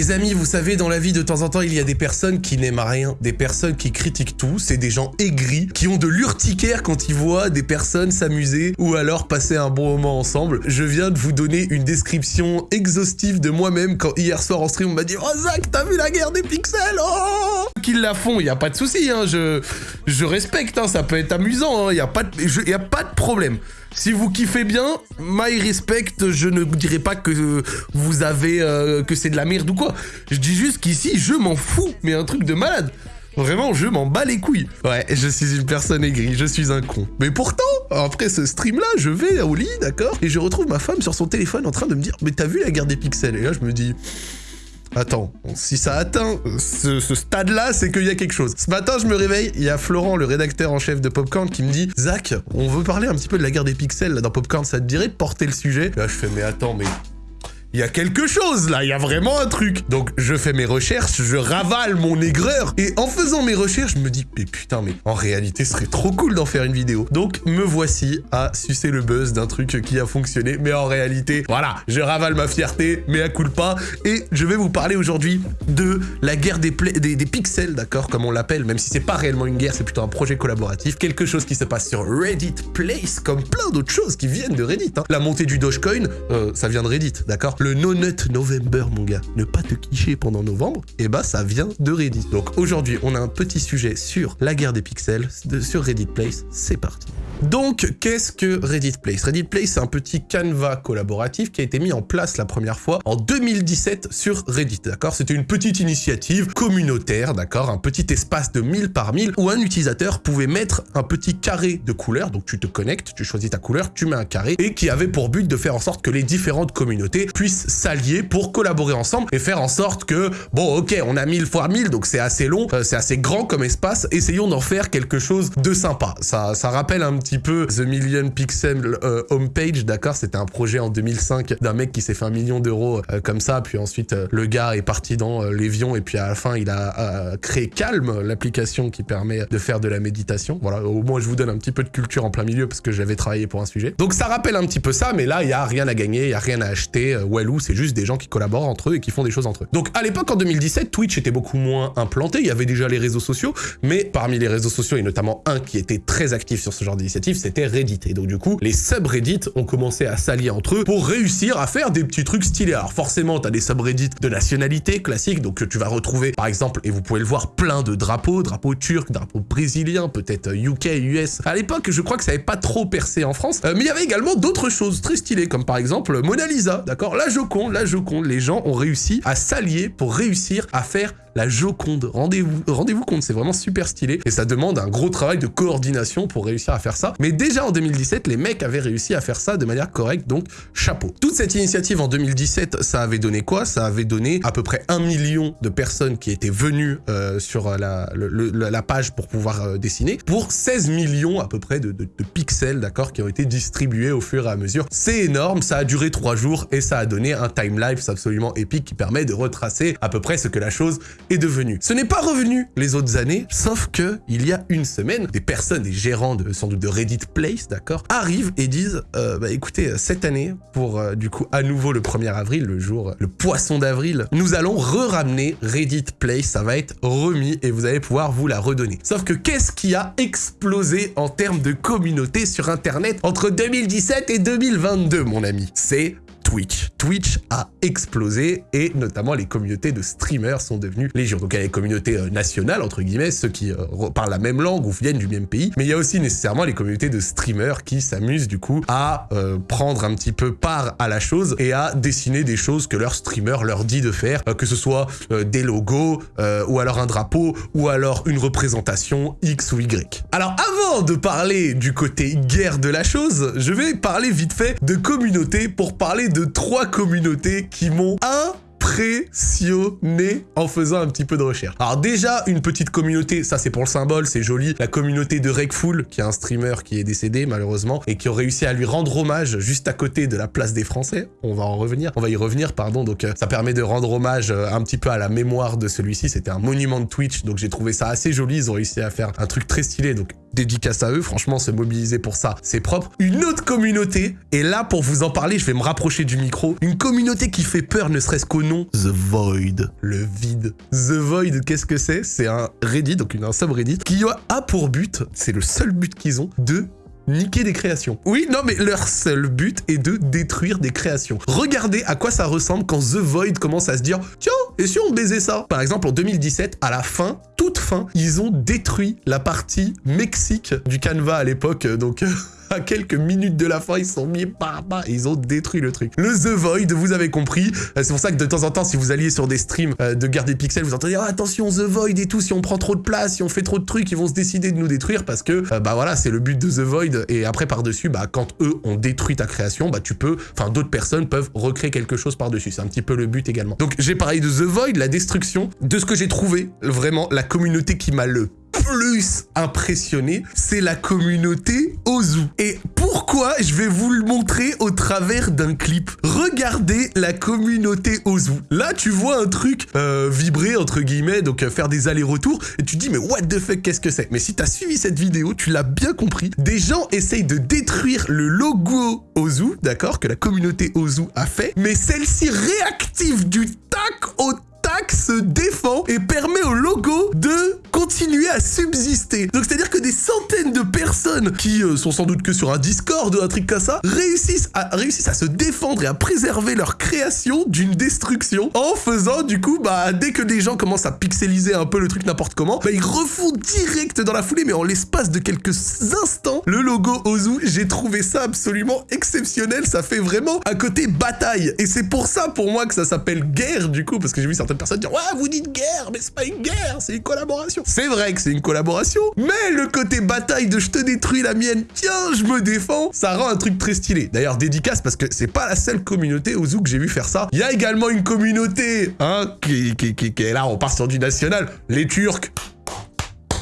Les amis, vous savez, dans la vie, de temps en temps, il y a des personnes qui n'aiment rien, des personnes qui critiquent tout, c'est des gens aigris, qui ont de l'urticaire quand ils voient des personnes s'amuser ou alors passer un bon moment ensemble. Je viens de vous donner une description exhaustive de moi-même quand hier soir en stream, on m'a dit « Oh Zach, t'as vu la guerre des pixels? Oh !» La font, il y a pas de souci, hein, je, respecte, hein, ça peut être amusant, il hein, n'y a, pas de, y a pas de problème. Si vous kiffez bien, my respect, je ne dirais pas que vous avez... Euh, que c'est de la merde ou quoi. Je dis juste qu'ici, je m'en fous, mais un truc de malade. Vraiment, je m'en bats les couilles. Ouais, je suis une personne aigrie, je suis un con. Mais pourtant, après ce stream-là, je vais au lit, d'accord Et je retrouve ma femme sur son téléphone en train de me dire « Mais t'as vu la guerre des pixels ?» Et là, je me dis... Attends, si ça atteint ce, stade-là, c'est qu'il y a quelque chose. Ce matin, je me réveille, il y a Florent, le rédacteur en chef de Popcorn, qui me dit « Zach, on veut parler un petit peu de la guerre des pixels dans Popcorn, ça te dirait porter le sujet ?» Là, je fais « Mais attends, mais il y a quelque chose là, il y a vraiment un truc. Donc je fais mes recherches, je ravale mon aigreur, et en faisant mes recherches, je me dis, mais putain, mais en réalité, ce serait trop cool d'en faire une vidéo. Donc me voici à sucer le buzz d'un truc qui a fonctionné, mais en réalité, voilà, je ravale ma fierté, mais à coup pas, et je vais vous parler aujourd'hui de la guerre des, pixels, d'accord, comme on l'appelle, même si c'est pas réellement une guerre, c'est plutôt un projet collaboratif, quelque chose qui se passe sur Reddit Place, comme plein d'autres choses qui viennent de Reddit. Hein. La montée du Dogecoin, euh, ça vient de Reddit, d'accord le No Nut November, mon gars, ne pas te quicher pendant novembre, et eh bah ça vient de Reddit. Donc aujourd'hui, on a un petit sujet sur la guerre des pixels sur Reddit Place. C'est parti. Donc, qu'est-ce que Reddit Place? Reddit Place, c'est un petit canevas collaboratif qui a été mis en place la première fois en 2017 sur Reddit, d'accord? C'était une petite initiative communautaire, d'accord? Un petit espace de 1000 par 1000 où un utilisateur pouvait mettre un petit carré de couleur, donc tu te connectes, tu choisis ta couleur, tu mets un carré, et qui avait pour but de faire en sorte que les différentes communautés puissent s'allier pour collaborer ensemble et faire en sorte que, bon, ok, on a 1000 fois 1000, donc c'est assez long, euh, c'est assez grand comme espace, essayons d'en faire quelque chose de sympa. Ça, ça rappelle un petit peu The Million Pixel euh, Homepage, d'accord? C'était un projet en 2005 d'un mec qui s'est fait un million d'euros euh, comme ça, puis ensuite euh, le gars est parti dans l'évion et puis à la fin il a créé Calm, l'application qui permet de faire de la méditation. Voilà, au moins je vous donne un petit peu de culture en plein milieu parce que j'avais travaillé pour un sujet. Donc ça rappelle un petit peu ça, mais là il y a rien à gagner, il y a rien à acheter. Wellou, c'est juste des gens qui collaborent entre eux et qui font des choses entre eux. Donc à l'époque en 2017, Twitch était beaucoup moins implanté, il y avait déjà les réseaux sociaux, mais parmi les réseaux sociaux et notamment un qui était très actif sur ce genre d'initiative, c'était Reddit. Et donc du coup, les subreddits ont commencé à s'allier entre eux pour réussir à faire des petits trucs stylés. Alors forcément, t'as des subreddits de nationalité classique, donc tu vas retrouver par exemple, et vous pouvez le voir, plein de drapeaux, drapeaux turcs, drapeaux brésiliens, peut-être UK, US. À l'époque, je crois que ça n'avait pas trop percé en France, euh, mais il y avait également d'autres choses très stylées, comme par exemple Mona Lisa, d'accord? La Joconde, la Joconde, les gens ont réussi à s'allier pour réussir à faire la Joconde. Rendez-vous rendez compte, c'est vraiment super stylé. Et ça demande un gros travail de coordination pour réussir à faire ça. Mais déjà en 2017, les mecs avaient réussi à faire ça de manière correcte, donc chapeau. Toute cette initiative en 2017, ça avait donné quoi? Ça avait donné à peu près un million de personnes qui étaient venues euh, sur la, page pour pouvoir euh, dessiner, pour 16 millions à peu près de, de, pixels, d'accord, qui ont été distribués au fur et à mesure. C'est énorme, ça a duré trois jours et ça a donné un time-lapse absolument épique qui permet de retracer à peu près ce que la chose devenu. Ce n'est pas revenu les autres années, sauf que il y a une semaine, des personnes, des gérants de sans doute de Reddit Place, d'accord, arrivent et disent euh, bah écoutez, cette année, pour euh, du coup à nouveau le 1er avril, le jour, le poisson d'avril, nous allons re-ramener Reddit Place, ça va être remis et vous allez pouvoir vous la redonner. Sauf que qu'est-ce qui a explosé en termes de communauté sur internet entre 2017 et 2022, mon ami? C'est Twitch. Twitch a explosé et notamment les communautés de streamers sont devenues légion. Donc il y a les communautés euh, nationales, entre guillemets, ceux qui euh, parlent la même langue ou viennent du même pays, mais il y a aussi nécessairement les communautés de streamers qui s'amusent du coup à euh, prendre un petit peu part à la chose et à dessiner des choses que leur streamer leur dit de faire, que ce soit des logos ou alors un drapeau ou alors une représentation X ou Y. Alors avant de parler du côté guerre de la chose, je vais parler vite fait de communauté pour parler de trois communautés qui m'ont impressionné en faisant un petit peu de recherche. Alors déjà, une petite communauté, ça c'est pour le symbole, c'est joli. La communauté de Rekful, qui est un streamer qui est décédé malheureusement, et qui ont réussi à lui rendre hommage juste à côté de la place des Français. On va en revenir, on va y revenir, pardon. Donc euh, ça permet de rendre hommage euh, un petit peu à la mémoire de celui-ci. C'était un monument de Twitch, donc j'ai trouvé ça assez joli. Ils ont réussi à faire un truc très stylé. Donc dédicace à eux, franchement, se mobiliser pour ça, c'est propre. Une autre communauté, et là, pour vous en parler, je vais me rapprocher du micro, une communauté qui fait peur, ne serait-ce qu'au nom, The Void, le vide. The Void, qu'est-ce que c'est? C'est un Reddit, donc un subreddit, qui a pour but, c'est le seul but qu'ils ont, de niquer des créations. Oui, non, mais leur seul but est de détruire des créations. Regardez à quoi ça ressemble quand The Void commence à se dire « Tiens, et si on baisait ça ?» Par exemple, en 2017, à la fin, toute fin, ils ont détruit la partie Mexique du canevas à l'époque, donc... à quelques minutes de la fin, ils sont mis par bas et ils ont détruit le truc. Le The Void, vous avez compris. Euh, c'est pour ça que de temps en temps, si vous alliez sur des streams euh, de garder pixels, vous entendez oh, attention The Void et tout, si on prend trop de place, si on fait trop de trucs, ils vont se décider de nous détruire parce que euh, bah voilà, c'est le but de The Void et après par-dessus, bah quand eux ont détruit ta création, bah tu peux, enfin d'autres personnes peuvent recréer quelque chose par-dessus. C'est un petit peu le but également. Donc j'ai parlé de The Void, la destruction, de ce que j'ai trouvé, vraiment la communauté qui m'a le plus impressionné, c'est la communauté Ozu. Et pourquoi Je vais vous le montrer au travers d'un clip? Regardez la communauté Ozu. Là, tu vois un truc euh, vibrer, entre guillemets, donc euh, faire des allers-retours, et tu dis, mais what the fuck, qu'est-ce que c'est? Mais si t'as suivi cette vidéo, tu l'as bien compris, des gens essayent de détruire le logo Ozu, d'accord, que la communauté Ozu a fait, mais celle-ci réactive du tac au se défend et permet au logo de continuer à subsister. Donc c'est-à-dire que des centaines de personnes qui euh, sont sans doute que sur un Discord ou un truc comme ça réussissent à, réussissent à se défendre et à préserver leur création d'une destruction en faisant du coup, bah dès que des gens commencent à pixeliser un peu le truc n'importe comment, bah ils refont direct dans la foulée mais en l'espace de quelques instants le logo Ozu. J'ai trouvé ça absolument exceptionnel. Ça fait vraiment un côté bataille. Et c'est pour ça pour moi que ça s'appelle guerre du coup parce que j'ai vu certaines personnes dire « Ouais, vous dites guerre, mais c'est pas une guerre, c'est une collaboration. » C'est vrai que c'est une collaboration, mais le côté bataille de « Je te détruis la mienne, tiens, je me défends », ça rend un truc très stylé. D'ailleurs, dédicace parce que c'est pas la seule communauté au zoo que j'ai vu faire ça. Il y a également une communauté, hein, qui, qui, qui, est là, on part sur du national, les Turcs.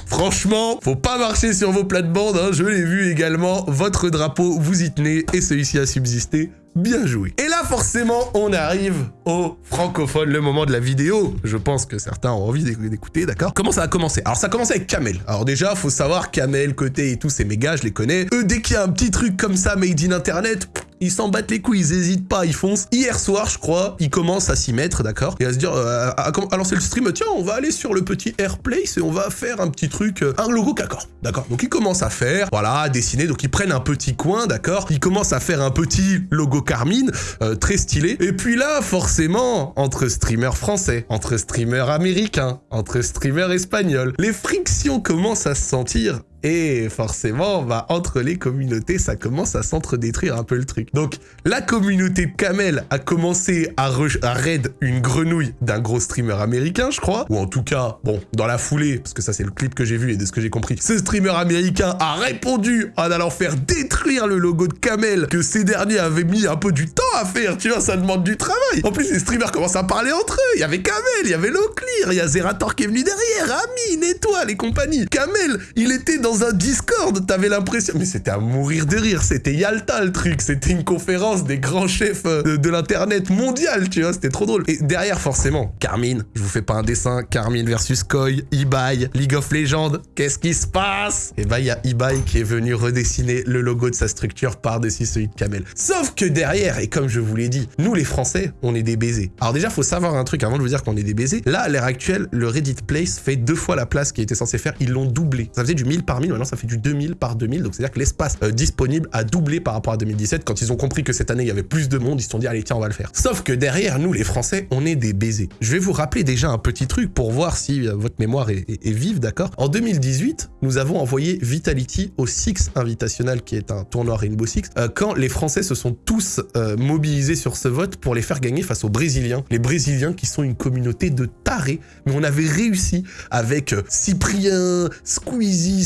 Franchement, faut pas marcher sur vos plates-bandes, hein, je l'ai vu également. Votre drapeau, vous y tenez et celui-ci a subsisté. Bien joué. Et là, forcément, on arrive au francophone, le moment de la vidéo. Je pense que certains ont envie d'écouter, d'accord? Comment ça a commencé? Alors, ça a commencé avec Kamel. Alors déjà, faut savoir, Kamel, Côté et tous ces méga, je les connais. Eux, dès qu'il y a un petit truc comme ça, made in Internet, ils s'en battent les couilles, ils hésitent pas, ils foncent. Hier soir, je crois, ils commencent à s'y mettre, d'accord Et à se dire, euh, à, lancer le stream, tiens, on va aller sur le petit Airplace et on va faire un petit truc, euh, un logo d'accord, d'accord Donc ils commencent à faire, voilà, à dessiner, donc ils prennent un petit coin, d'accord Ils commencent à faire un petit logo Carmine, euh, très stylé. Et puis là, forcément, entre streamers français, entre streamers américains, entre streamers espagnols, les frictions commencent à se sentir et forcément, bah, entre les communautés, ça commence à s'entre-détruire un peu le truc. Donc, la communauté de Kamel a commencé à, à raid une grenouille d'un gros streamer américain, je crois. Ou en tout cas, bon, dans la foulée, parce que ça c'est le clip que j'ai vu et de ce que j'ai compris, ce streamer américain a répondu en allant faire détruire le logo de Kamel que ces derniers avaient mis un peu du temps à faire, tu vois, ça demande du travail. En plus, les streamers commencent à parler entre eux. Il y avait Kamel, il y avait Loclear, il y a Zerator qui est venu derrière, Amine, Étoile et compagnie. Kamel, il était dans dans un Discord, t'avais l'impression... Mais c'était à mourir de rire, c'était Yalta le truc, c'était une conférence des grands chefs euh, de, l'internet mondial, tu vois, c'était trop drôle. Et derrière, forcément, Carmine, je vous fais pas un dessin, Carmine versus Koi, Ibai, League of Legends, qu'est-ce qui se passe? Et bah, il y a Ibai qui est venu redessiner le logo de sa structure par-dessus celui de Kamel. Sauf que derrière, et comme je vous l'ai dit, nous les Français, on est des baisers. Alors déjà, faut savoir un truc avant de vous dire qu'on est des baisers. Là, à l'heure actuelle, le Reddit Place fait deux fois la place qui était censé faire, ils l'ont doublé. Ça faisait du 1000 par maintenant ça fait du 2000 par 2000, donc c'est-à-dire que l'espace euh, disponible a doublé par rapport à 2017. Quand ils ont compris que cette année, il y avait plus de monde, ils se sont dit, allez, tiens, on va le faire. Sauf que derrière, nous, les Français, on est des baisers. Je vais vous rappeler déjà un petit truc pour voir si euh, votre mémoire est, vive, d'accord? En 2018, nous avons envoyé Vitality au Six Invitational, qui est un tournoi Rainbow Six, euh, quand les Français se sont tous mobilisés sur ce vote pour les faire gagner face aux Brésiliens. Les Brésiliens qui sont une communauté de tarés, mais on avait réussi avec Cyprien, Squeezie,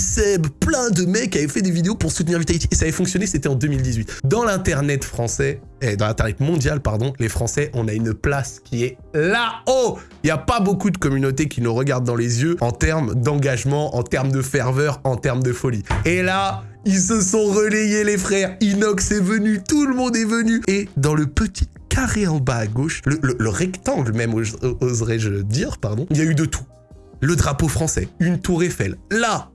Plein de mecs avaient fait des vidéos pour soutenir Vitality. Et ça avait fonctionné, c'était en 2018. Dans l'internet français, et dans l'internet mondial, pardon, les Français, on a une place qui est là-haut. Il n'y a pas beaucoup de communautés qui nous regardent dans les yeux en termes d'engagement, en termes de ferveur, en termes de folie. Et là, ils se sont relayés les frères. Inox est venu, tout le monde est venu. Et dans le petit carré en bas à gauche, le, le rectangle même, oserais-je dire, pardon, il y a eu de tout le drapeau français, une tour Eiffel. Là,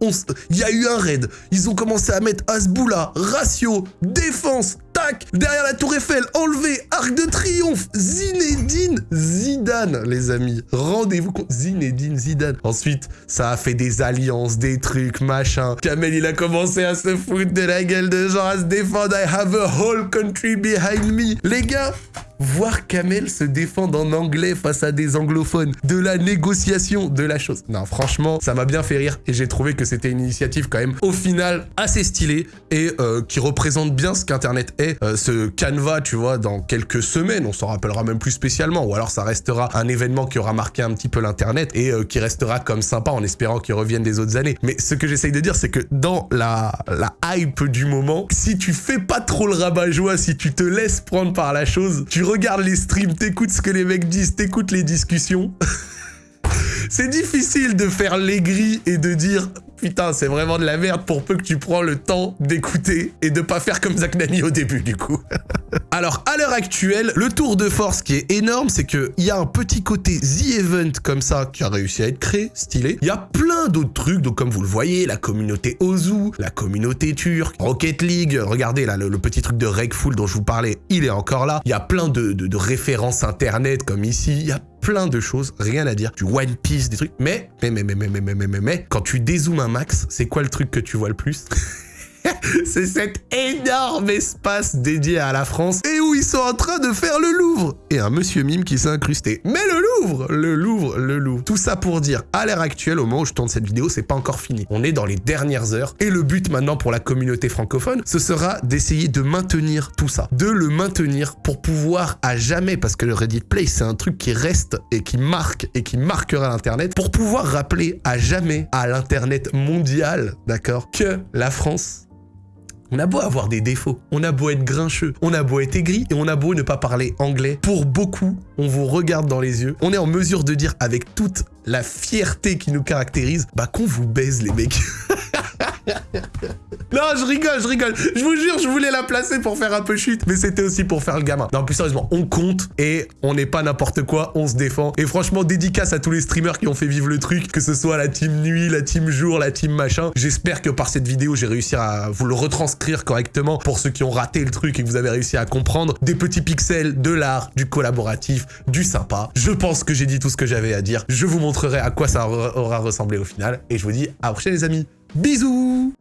il y a eu un raid. Ils ont commencé à mettre Asboula, ratio, défense, tac, derrière la tour Eiffel, enlevé, arc de triomphe, Zinedine Zidane, les amis. Rendez-vous compte, Zinedine Zidane. Ensuite, ça a fait des alliances, des trucs, machin. Kamel, il a commencé à se foutre de la gueule de gens, à se défendre. I have a whole country behind me. Les gars, voir Kamel se défendre en anglais face à des anglophones, de la négociation, de la chose. Non, franchement, ça m'a bien fait rire et j'ai trouvé que c'était une initiative quand même, au final, assez stylée et euh, qui représente bien ce qu'Internet est. Euh, ce canevas, tu vois, dans quelques semaines, on s'en rappellera même plus spécialement, ou alors ça restera un événement qui aura marqué un petit peu l'Internet et euh, qui restera comme sympa en espérant qu'il revienne des autres années. Mais ce que j'essaye de dire, c'est que dans la, la hype du moment, si tu fais pas trop le rabat-joie, si tu te laisses prendre par la chose, tu regardes les streams, t'écoutes ce que les mecs disent, t'écoutes les discussions. C'est difficile de faire l'aigri et de dire Putain, c'est vraiment de la merde pour peu que tu prends le temps d'écouter et de pas faire comme Zach Nani au début, du coup. Alors, à l'heure actuelle, le tour de force qui est énorme, c'est qu'il y a un petit côté The Event comme ça qui a réussi à être créé, stylé. Il y a plein d'autres trucs, donc comme vous le voyez, la communauté Ozu, la communauté turque, Rocket League, regardez là, le, petit truc de Regful dont je vous parlais, il est encore là. Il y a plein de, références internet comme ici, il y a plein de choses, rien à dire, du One Piece, des trucs, mais, mais, mais, mais, mais, mais, mais, mais, mais, quand tu dézoomes un max, c'est quoi le truc que tu vois le plus c'est cet énorme espace dédié à la France et où ils sont en train de faire le Louvre. Et un monsieur mime qui s'est incrusté. Mais le Louvre Le Louvre, le Louvre. Tout ça pour dire, à l'heure actuelle, au moment où je tourne cette vidéo, c'est pas encore fini. On est dans les dernières heures et le but maintenant pour la communauté francophone, ce sera d'essayer de maintenir tout ça. De le maintenir pour pouvoir à jamais, parce que le Reddit Play, c'est un truc qui reste et qui marque et qui marquera l'Internet, pour pouvoir rappeler à jamais à l'Internet mondial, d'accord, que la France on a beau avoir des défauts, on a beau être grincheux, on a beau être aigri et on a beau ne pas parler anglais. Pour beaucoup, on vous regarde dans les yeux, on est en mesure de dire avec toute la fierté qui nous caractérise, bah qu'on vous baise les mecs. non, je rigole, je rigole. Je vous jure, je voulais la placer pour faire un peu chute, mais c'était aussi pour faire le gamin. Non, plus sérieusement, on compte et on n'est pas n'importe quoi, on se défend. Et franchement, dédicace à tous les streamers qui ont fait vivre le truc, que ce soit la team nuit, la team jour, la team machin. J'espère que par cette vidéo, j'ai réussi à vous le retranscrire correctement pour ceux qui ont raté le truc et que vous avez réussi à comprendre. Des petits pixels, de l'art, du collaboratif, du sympa. Je pense que j'ai dit tout ce que j'avais à dire. Je vous montrerai à quoi ça aura ressemblé au final. Et je vous dis à la prochaine les amis. Bisous